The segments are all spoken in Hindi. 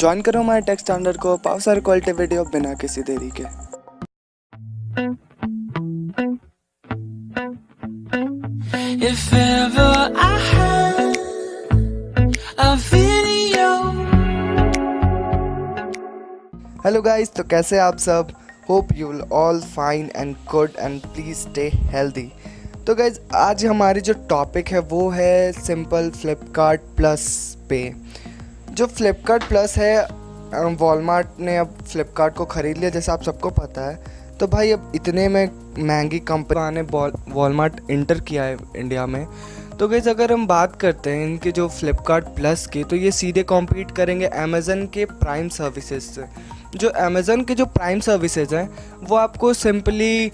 ज्वाइन करो हमारे टेक्स्ट स्टैंडर्ड को पाओ सारे क्वालिटी वीडियो बिना किसी देरी के। If ever I had a video. Hello guys तो कैसे आप सब? Hope you will all fine and good and please stay healthy तो गाइज़ आज हमारी जो टॉपिक है वो है सिंपल फ्लिपकार्ट प्लस पे जो फ्लिपकार्ट प्लस है वॉलमार्ट ने अब फ्लिपकार्ट को ख़रीद लिया, जैसे आप सबको पता है। तो भाई, अब इतने में महँगी कंपनी ने वॉलमार्ट इंटर किया है इंडिया में। तो गैस अगर हम बात करते हैं इनके जो फ्लिपकार्ट प्लस के तो ये सीधे कॉम्पीट करेंगे अमेज़न के प्राइम सर्विसेज़ से। जो अमेज़न के जो प्राइम सर्विसेज़ हैं, वो आपको सिंपली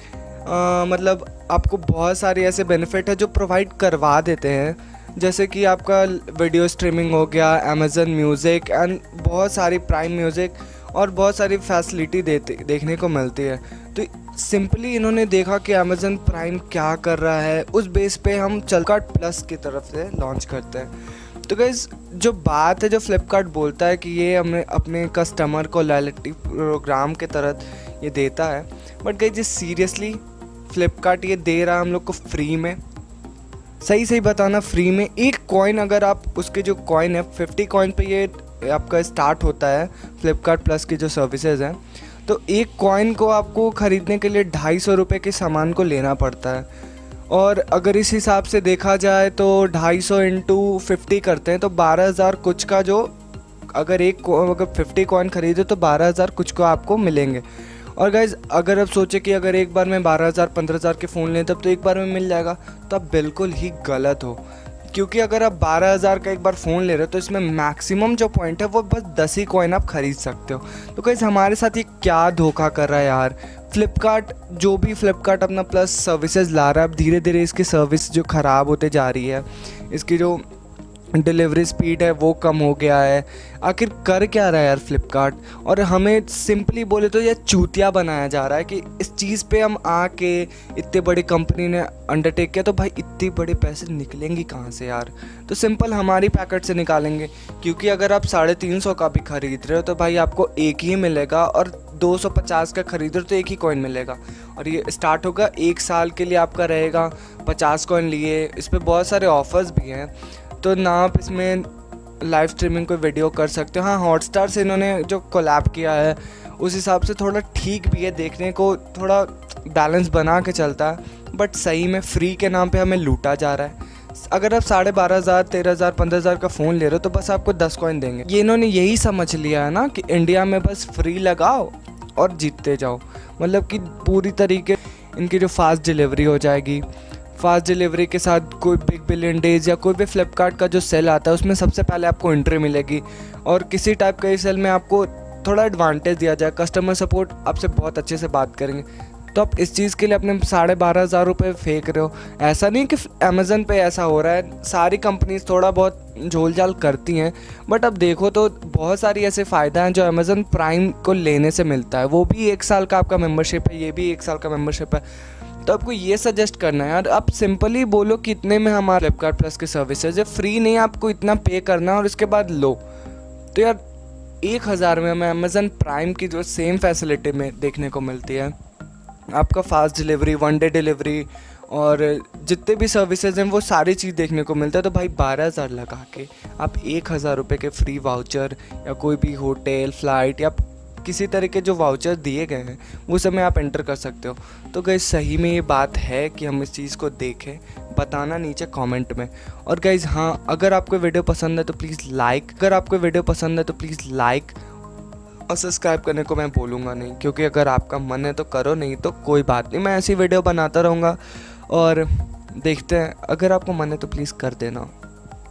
मतलब आपको बहुत सारे ऐसे बेनिफिट है जो प्रोवाइड करवा देते हैं। जैसे कि आपका वीडियो स्ट्रीमिंग हो गया अमेज़न म्यूज़िक एंड बहुत सारी प्राइम म्यूज़िक और बहुत सारी फैसिलिटी देते, देखने को मिलती है। तो सिंपली इन्होंने देखा कि अमेज़न प्राइम क्या कर रहा है, उस बेस पे हम चलकार्ट प्लस की तरफ़ से लॉन्च करते हैं। तो गैस जो बात है, जो फ्लिपकार्ट बोलता है कि ये हमें अपने कस्टमर को लॉयल्टी प्रोग्राम के तहत ये देता है बट गई जी सीरियसली फ्लिपकार्ट ये दे रहा है हम लोग को फ्री में। सही सही बताना फ्री में एक कॉइन अगर आप, उसके जो कॉइन है फिफ्टी कॉइन पे ये आपका स्टार्ट होता है फ्लिपकार्ट प्लस की जो सर्विसेज़ हैं तो एक कॉइन को आपको ख़रीदने के लिए ढाई सौ रुपये के सामान को लेना पड़ता है। और अगर इस हिसाब से देखा जाए तो ढाई सौ इंटू फिफ्टी करते हैं तो बारह हज़ार कुछ का जो, अगर एक अगर फिफ्टी कॉइन ख़रीदे तो बारह हज़ार कुछ को आपको मिलेंगे। और गाइज़ अगर आप सोचें कि अगर एक बार में बारह हज़ार, पंद्रह हज़ार के फ़ोन लें, तब तो एक बार में मिल जाएगा। तो आप बिल्कुल ही गलत हो। क्योंकि अगर आप बारह हज़ार का एक बार फ़ोन ले रहे हो तो इसमें मैक्सिमम जो पॉइंट है, वो बस दस ही कॉइन आप ख़रीद सकते हो। तो कैसे हमारे साथ ये क्या धोखा कर रहा है यार? फ्लिपकार्ट जो भी फ्लिपकार्ट अपना प्लस सर्विसेज़ ला रहा है, अब धीरे धीरे इसकी सर्विस जो ख़राब होते जा रही है, इसकी जो डिलीवरी स्पीड है, वो कम हो गया है। आखिर कर क्या रहा है यार फ्लिपकार्ट और हमें सिंपली बोले तो ये चूतिया बनाया जा रहा है कि इस चीज़ पे हम आके इतने बड़ी कंपनी ने अंडरटेक किया तो भाई इतने बड़े पैसे निकलेंगे कहाँ से यार? तो सिंपल हमारी पैकेट से निकालेंगे, क्योंकि अगर आप साढ़े तीन सौ का भी ख़रीद रहे हो तो भाई आपको एक ही मिलेगा और 250 का खरीदो तो एक ही कॉइन मिलेगा। और ये स्टार्ट होगा एक साल के लिए आपका रहेगा 50 कॉइन लिए। इस पर बहुत सारे ऑफ़र्स भी हैं। तो ना आप इसमें लाइव स्ट्रीमिंग कोई वीडियो कर सकते हो। हाँ हॉटस्टार से इन्होंने जो कोलैब किया है, उस हिसाब से थोड़ा ठीक भी है देखने को, थोड़ा बैलेंस बना के चलता। है बट सही में फ्री के नाम पे हमें लूटा जा रहा है। अगर आप साढ़े बारह हज़ार, तेरह हज़ार, पंद्रह हज़ार का फ़ोन ले रहे हो तो बस आपको दस कॉइन देंगे। ये इन्होंने यही समझ लिया है ना कि इंडिया में बस फ्री लगाओ और जीतते जाओ। मतलब कि पूरी तरीके इनकी जो फास्ट डिलीवरी हो जाएगी फास्ट डिलीवरी के साथ कोई बिग बिलियन डेज़ या कोई भी फ्लिपकार्ट का जो सेल आता है, उसमें सबसे पहले आपको एंट्री मिलेगी। और किसी टाइप का ही सेल में आपको थोड़ा एडवांटेज दिया जाए कस्टमर सपोर्ट आपसे बहुत अच्छे से बात करेंगे। तो आप इस चीज़ के लिए अपने साढ़े बारह हज़ार रुपये फेंक रहे हो। ऐसा नहीं कि अमेज़न पे ऐसा हो रहा है, सारी कंपनीज़ थोड़ा बहुत झोल झाल करती हैं बट अब देखो तो बहुत सारी ऐसे फ़ायदा हैं जो अमेज़न प्राइम को लेने से मिलता है। वो भी एक साल का आपका मेम्बरशिप है, ये भी एक साल का मेम्बरशिप है। तो आपको ये सजेस्ट करना है यार, आप सिंपली बोलो कि इतने में हमारा फ्लिपकार्ट प्लस की सर्विसेज़ है। फ्री नहीं, आपको इतना पे करना है और उसके बाद लो। तो यार, एक हज़ार में हमें अमेज़न प्राइम की जो सेम फैसिलिटी में देखने को मिलती है। आपका fast delivery one day delivery और जितने भी सर्विसेज़ हैं, वो सारी चीज़ देखने को मिलता है। तो भाई, बारह हज़ार लगा के आप एक हज़ार रुपये के फ्री वाउचर या कोई भी होटल फ़्लाइट या किसी तरह के जो वाउचर दिए गए हैं, वो सब आप एंटर कर सकते हो। तो गई सही में ये बात है कि हम इस चीज़ को देखें, बताना नीचे कमेंट में। और गाइज़ हाँ अगर आपको वीडियो पसंद है तो प्लीज़ लाइक अगर आपको वीडियो पसंद है तो प्लीज़ लाइक और सब्सक्राइब करने को मैं बोलूँगा नहीं, क्योंकि अगर आपका मन है तो करो, नहीं तो कोई बात नहीं, मैं ऐसी वीडियो बनाता रहूँगा। और देखते हैं, अगर आपको मन है तो प्लीज़ कर देना।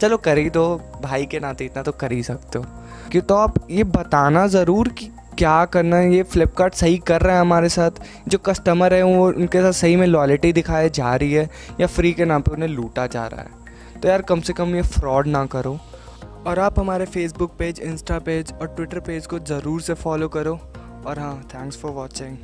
चलो कर ही दो, भाई के नाते इतना तो कर ही सकते हो। कि तो आप ये बताना ज़रूर कि क्या करना है? ये फ्लिपकार्ट सही कर रहा है हमारे साथ। जो कस्टमर है, वो उनके साथ सही में लॉलिटी दिखाई जा रही है या फ्री के नाम पे उन्हें लूटा जा रहा है। तो यार, कम से कम ये फ्रॉड ना करो। और आप हमारे फेसबुक पेज इंस्टा पेज और ट्विटर पेज को ज़रूर से फॉलो करो। और हाँ थैंक्स फॉर वॉचिंग